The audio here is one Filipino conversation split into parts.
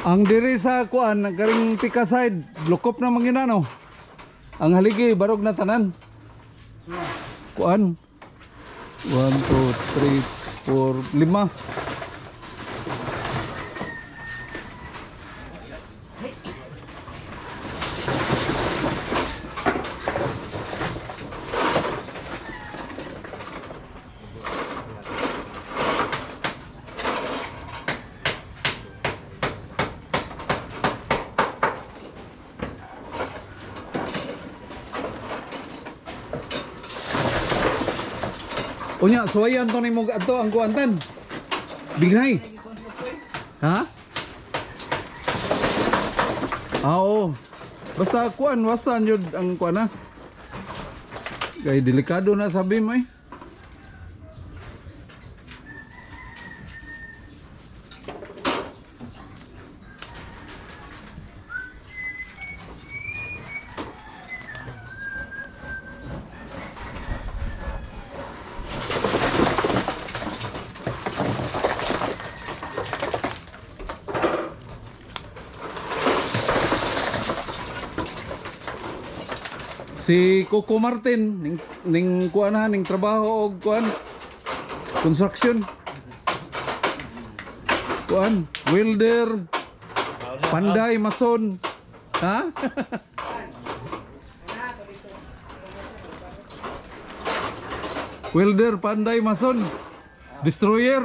Ang diri sa kuan, karing pika side, lukop na mangina no. Ang haligi barog na tanan. Kuan. 1 2 3 4 5. Unya, suwayan to ni mo ato ang kuantan. Bighay. Ha? Ah, oo. Basta kuan, wasan yun ang kuan ha. Kay delikado na sabi mo eh. Si Coco Martin ning ning kuan ha ning trabaho og kuan construction. Kuan, welder, panday mason. Ha? welder, panday mason. Destroyer.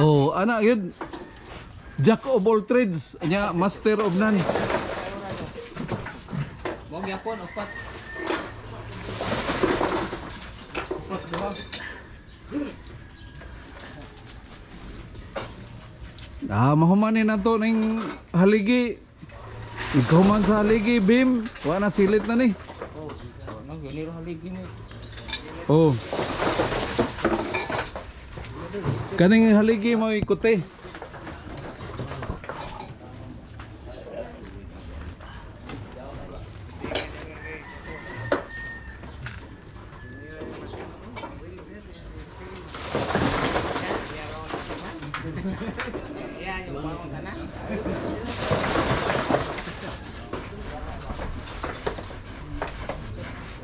Oh, anak yun. Jack of all trades, nya master of none. Huwag yapon, upat. Upat diba? Ah, mahumanin na to ning haligi. Ikaw man sa haligi, Bim. Wala na silit na ni. Oh, nang ganiro haligi ni. Oh. Kaning haligi mo ikuti.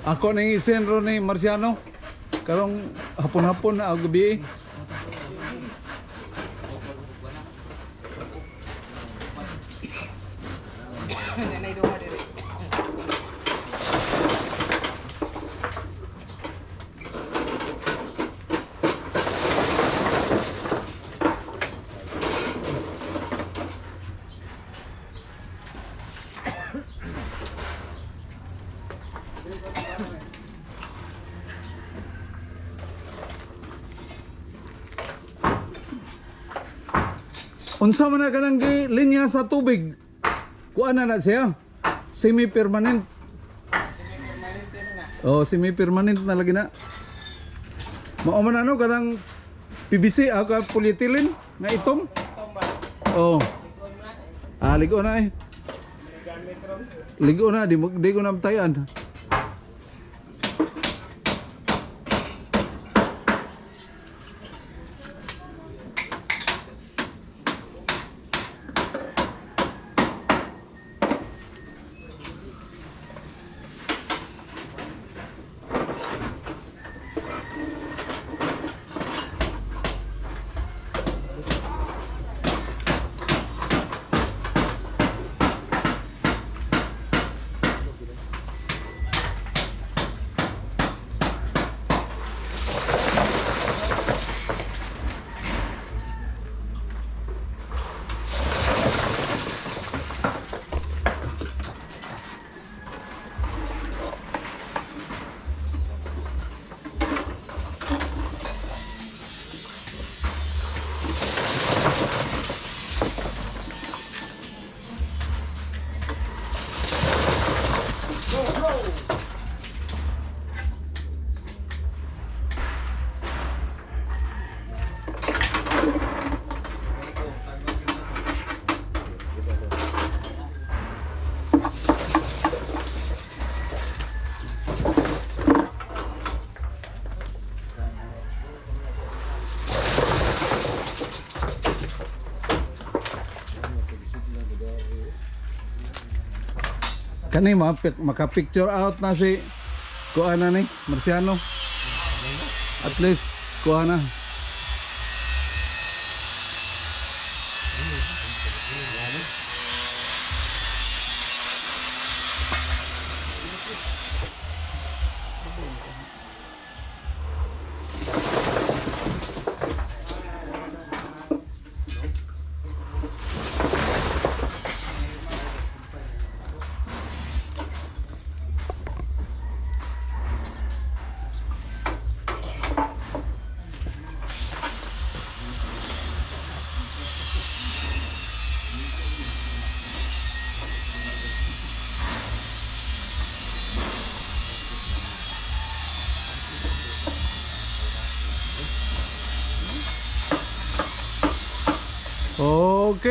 Ako nang isenro ni Marciano. Karong hapon-hapon na gabi. Unsa man na kanang linya sa tubig? Kuan na na siya. Semi-permanent. Permanente na. Oh, semi-permanent na lagi na. Mao man ano kanang PVC ako polyethylene nga. Tomba. Oh, ah ligo na eh. Ligo na di di ko na Kani ma maka-picture out na si kuan na ni Marciano. At least kuan na. ok